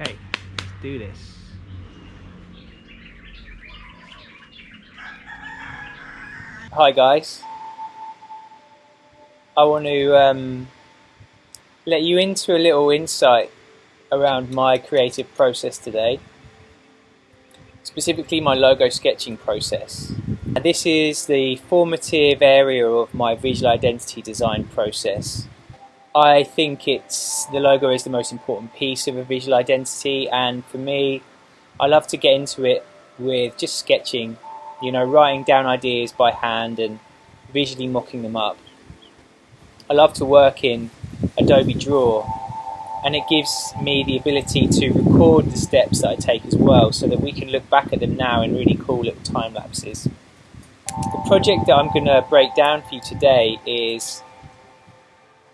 Okay, let's do this. Hi guys. I want to um, let you into a little insight around my creative process today, specifically my logo sketching process. This is the formative area of my visual identity design process. I think it's the logo is the most important piece of a visual identity and for me I love to get into it with just sketching, you know, writing down ideas by hand and visually mocking them up. I love to work in Adobe Draw and it gives me the ability to record the steps that I take as well so that we can look back at them now in really cool little time lapses. The project that I'm going to break down for you today is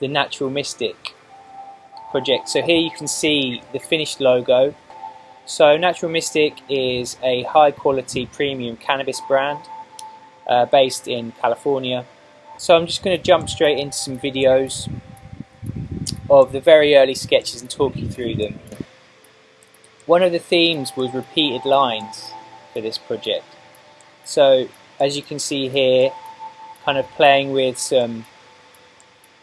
the Natural Mystic project. So here you can see the finished logo. So Natural Mystic is a high quality premium cannabis brand uh, based in California. So I'm just going to jump straight into some videos of the very early sketches and talk you through them. One of the themes was repeated lines for this project. So as you can see here, kind of playing with some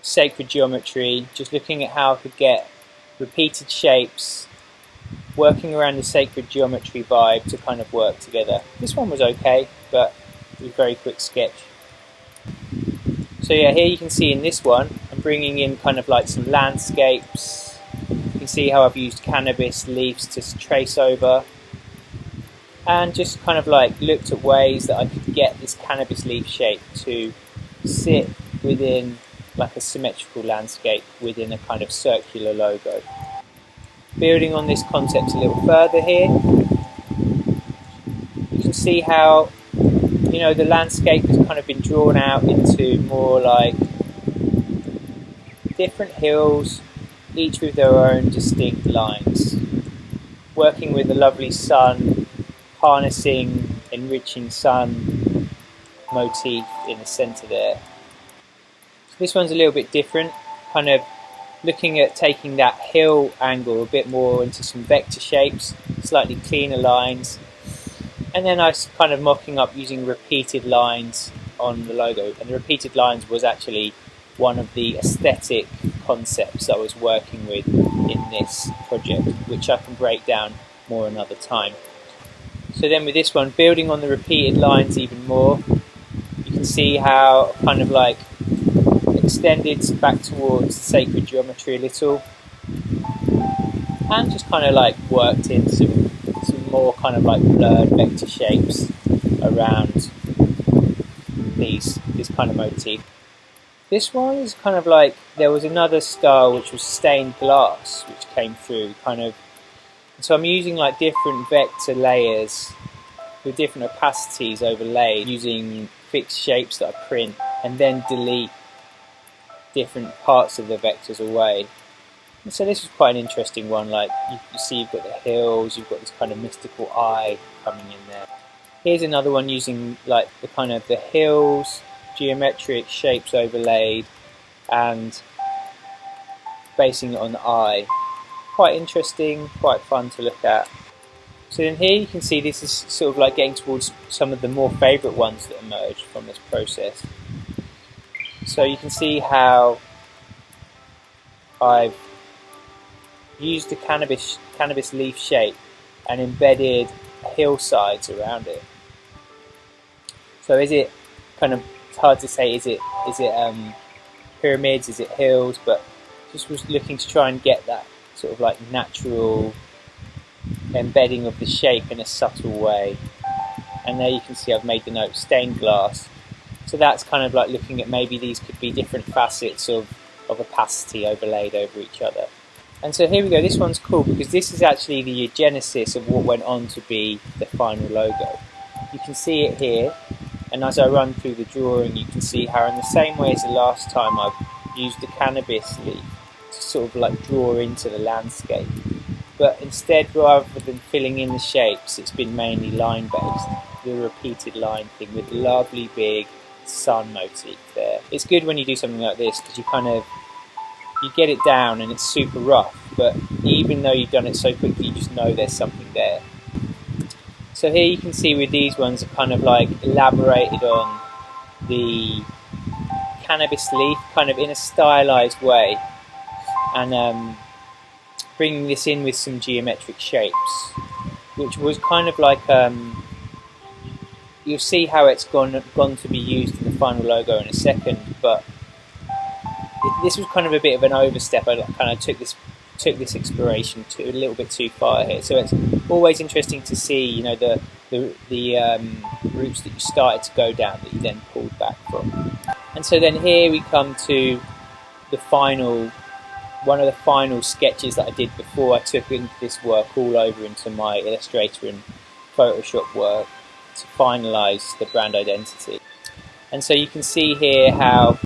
sacred geometry, just looking at how I could get repeated shapes, working around the sacred geometry vibe to kind of work together. This one was okay, but it was a very quick sketch. So yeah, here you can see in this one, I'm bringing in kind of like some landscapes. You can see how I've used cannabis leaves to trace over. And just kind of like looked at ways that I could get this cannabis leaf shape to sit within like a symmetrical landscape within a kind of circular logo. Building on this concept a little further here, you can see how you know the landscape has kind of been drawn out into more like different hills, each with their own distinct lines. Working with the lovely sun, harnessing, enriching sun motif in the centre there. This one's a little bit different, kind of looking at taking that hill angle a bit more into some vector shapes, slightly cleaner lines, and then I was kind of mocking up using repeated lines on the logo. And the repeated lines was actually one of the aesthetic concepts I was working with in this project, which I can break down more another time. So then with this one, building on the repeated lines even more, you can see how kind of like extended back towards sacred geometry a little and just kind of like worked in some, some more kind of like blurred vector shapes around these this kind of motif. This one is kind of like there was another style which was stained glass which came through kind of so I'm using like different vector layers with different opacities overlaid using fixed shapes that I print and then delete different parts of the vectors away. And so this is quite an interesting one, like you, you see you've got the hills, you've got this kind of mystical eye coming in there. Here's another one using like the kind of the hills, geometric shapes overlaid and basing it on the eye. Quite interesting, quite fun to look at. So then here you can see this is sort of like getting towards some of the more favourite ones that emerged from this process. So you can see how I've used the cannabis cannabis leaf shape and embedded hillsides around it. So is it kind of it's hard to say is it is it um, pyramids, is it hills, but just was looking to try and get that sort of like natural embedding of the shape in a subtle way. And there you can see I've made the note stained glass so that's kind of like looking at maybe these could be different facets of, of opacity overlaid over each other. And so here we go, this one's cool because this is actually the genesis of what went on to be the final logo. You can see it here, and as I run through the drawing you can see how in the same way as the last time I've used the cannabis leaf to sort of like draw into the landscape. But instead, rather than filling in the shapes, it's been mainly line based, the repeated line thing with lovely big sun motif there. It's good when you do something like this because you kind of you get it down and it's super rough, but even though you've done it so quickly, you just know there's something there. So here you can see with these ones, are kind of like elaborated on the cannabis leaf, kind of in a stylized way, and um, bringing this in with some geometric shapes, which was kind of like um, you'll see how it's gone gone to be used in the final logo in a second, but this was kind of a bit of an overstep. I kind of took this took this exploration to a little bit too far here. So it's always interesting to see, you know, the the, the um, routes that you started to go down that you then pulled back from. And so then here we come to the final, one of the final sketches that I did before I took this work all over into my Illustrator and Photoshop work to finalise the brand identity. And so you can see here how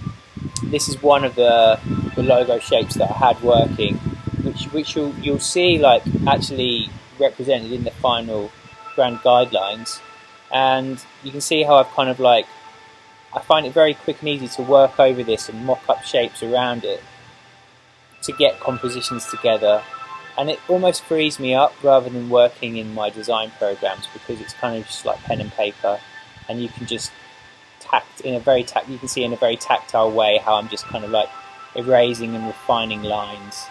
this is one of the, the logo shapes that I had working, which which you'll you'll see like actually represented in the final brand guidelines, and you can see how I've kind of like I find it very quick and easy to work over this and mock up shapes around it to get compositions together and it almost frees me up rather than working in my design programs because it's kind of just like pen and paper and you can just tact in a very tact you can see in a very tactile way how I'm just kind of like erasing and refining lines.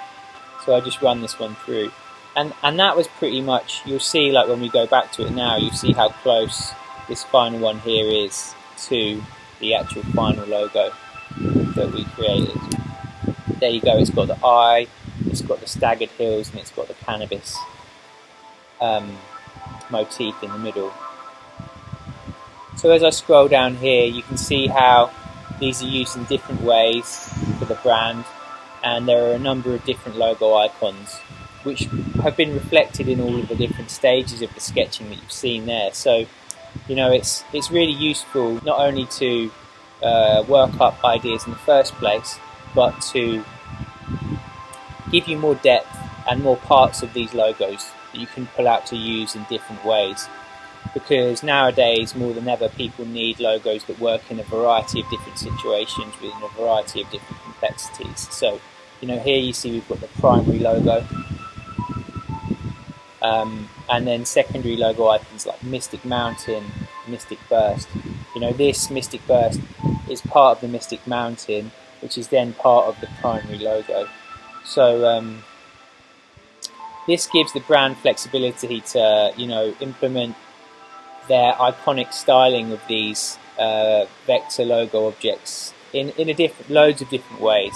So I just run this one through. And and that was pretty much you'll see like when we go back to it now you see how close this final one here is to the actual final logo that we created. There you go it's got the eye it's got the staggered hills and it's got the cannabis um, motif in the middle so as I scroll down here, you can see how these are used in different ways for the brand, and there are a number of different logo icons which have been reflected in all of the different stages of the sketching that you've seen there. So, you know, it's it's really useful not only to uh, work up ideas in the first place, but to give you more depth and more parts of these logos that you can pull out to use in different ways because nowadays more than ever people need logos that work in a variety of different situations within a variety of different complexities. So, you know, here you see we've got the primary logo, um, and then secondary logo icons like Mystic Mountain, Mystic Burst. You know, this Mystic Burst is part of the Mystic Mountain, which is then part of the primary logo. So, um, this gives the brand flexibility to, you know, implement their iconic styling of these uh, vector logo objects in in a different loads of different ways,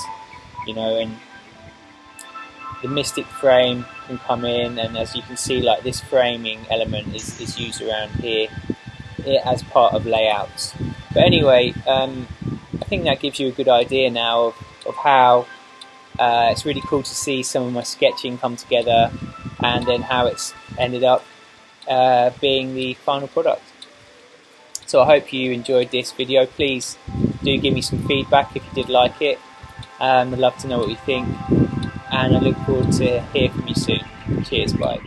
you know, and the mystic frame can come in, and as you can see, like this framing element is is used around here, as part of layouts. But anyway, um, I think that gives you a good idea now of, of how uh, it's really cool to see some of my sketching come together, and then how it's ended up uh, being the final product. So I hope you enjoyed this video. Please do give me some feedback if you did like it. Um, I'd love to know what you think and I look forward to hear from you soon. Cheers, bye.